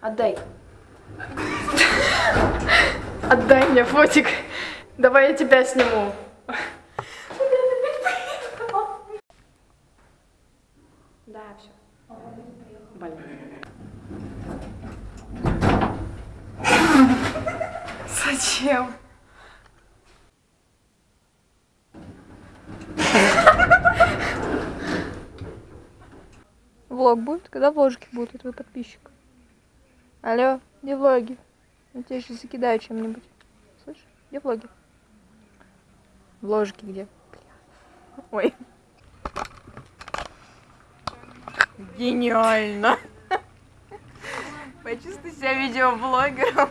Отдай. Отдай мне фотик. Давай я тебя сниму. Да, все. Блин. Зачем? Влог будет? Когда вложки будут у твоего подписчика? Алло, где влоги? Я тебя сейчас закидаю чем-нибудь. Слышишь? Где влоги? Вложки где? Ой. Гениально. Почувствуй себя видеоблогером.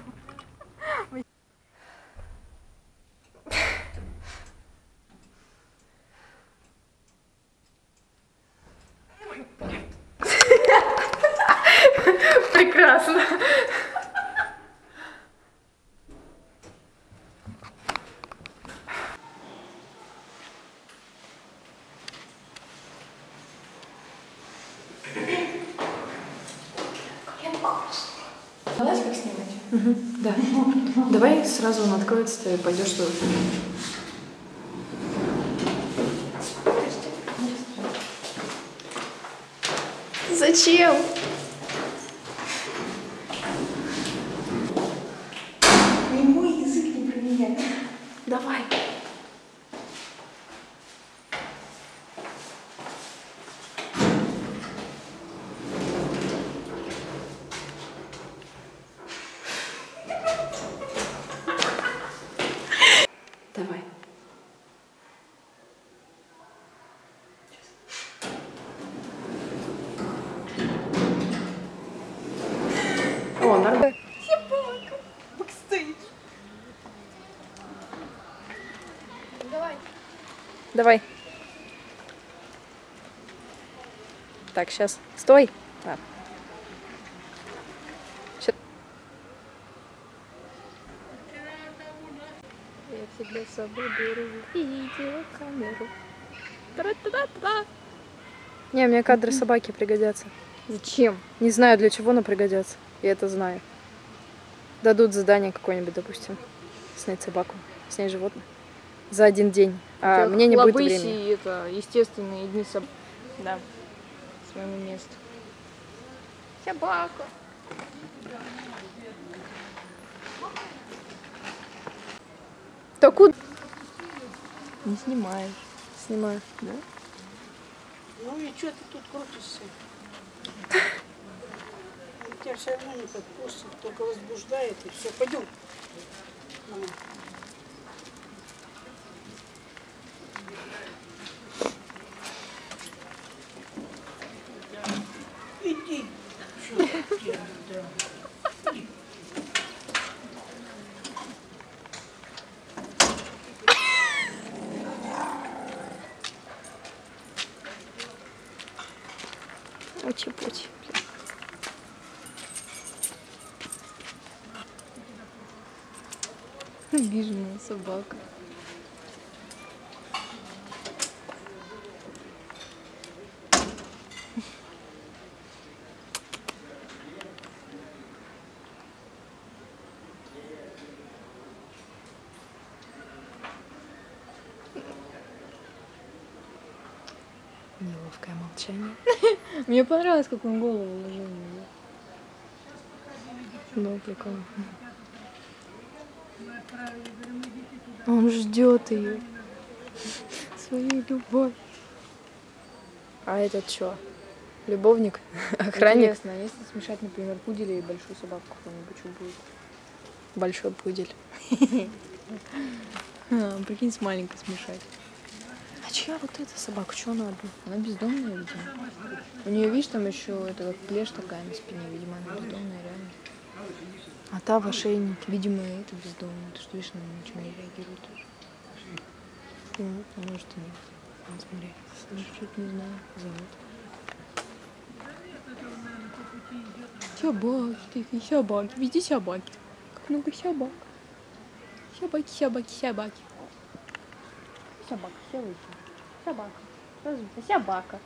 Снимать? Да. Давай сразу он откроется, и пойдешь туда. Зачем? Не мой язык не про меня. Давай. Нормально. Давай. Так, сейчас. Стой. А. Ща- Я с собой беру видеокамеру. Тра-та-та-та. Не, мне кадры собаки пригодятся. Зачем? Не знаю для чего, но пригодятся. Я это знаю. Дадут задание какое-нибудь, допустим. Снять собаку. Снять животное. За один день. А мне не будет времени. это естественные дни соб... Да. Своему месту. Собака. Да куда? Не снимаешь. Снимаю. Ну и что ты тут крутишься? Тебя все равно не подпустят, только возбуждает и все. Пойдем. Иди. Что ты делаешь, да. Учи-пучи. Обиженная собака. Неловкое молчание. Мне понравилось, как он голову уложил. Ну, прикольно. Он ждет ее. Свою любовь. А этот что? Любовник? Охранник? Интересно, а если смешать, например, пуделя и большую собаку какую-нибудь, что будет? Большой пудель. Прикинь, с маленькой смешать. А чья вот эта собака? Что она одна? Она бездомная, видимо. У нее, видишь, там еще это как плешь такая на спине, видимо, она бездомная. А та в ошейнике. Видимо, это бездомная. Ты что, видишь, она ни на чем не реагирует. Ну, А может и нет. вот смотри. Что-то не знаю. Зовут. Собаки, собаки. Везде собаки. Как много собак. Собаки, собаки, собаки. Собака. Собака. Разве собака.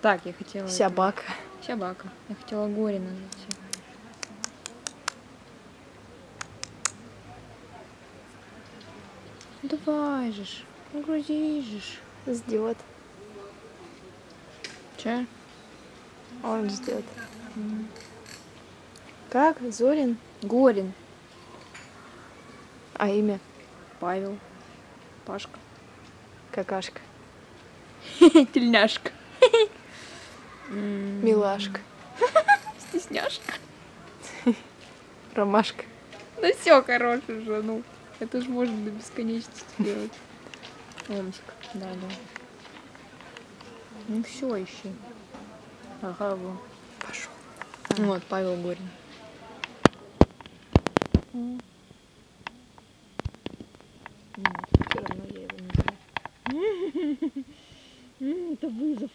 Так, я хотела... Собака. Собака. Я хотела горе назвать. Ну давай же ж. Ну грузи же ж. Ждет. Че? Он ждет. Как? Зорин? Горин. А имя? Павел. Пашка. Какашка. Тельняшка. Милашка. Стесняшка. Ромашка. Да все, хорош уже, ну. Это же можно до бесконечности делать. Омск, да, да. Ну все, ищи. Ага, вон. Пошел. Вот, Павел Горин. Нет, все равно я его не знаю. Это вызов.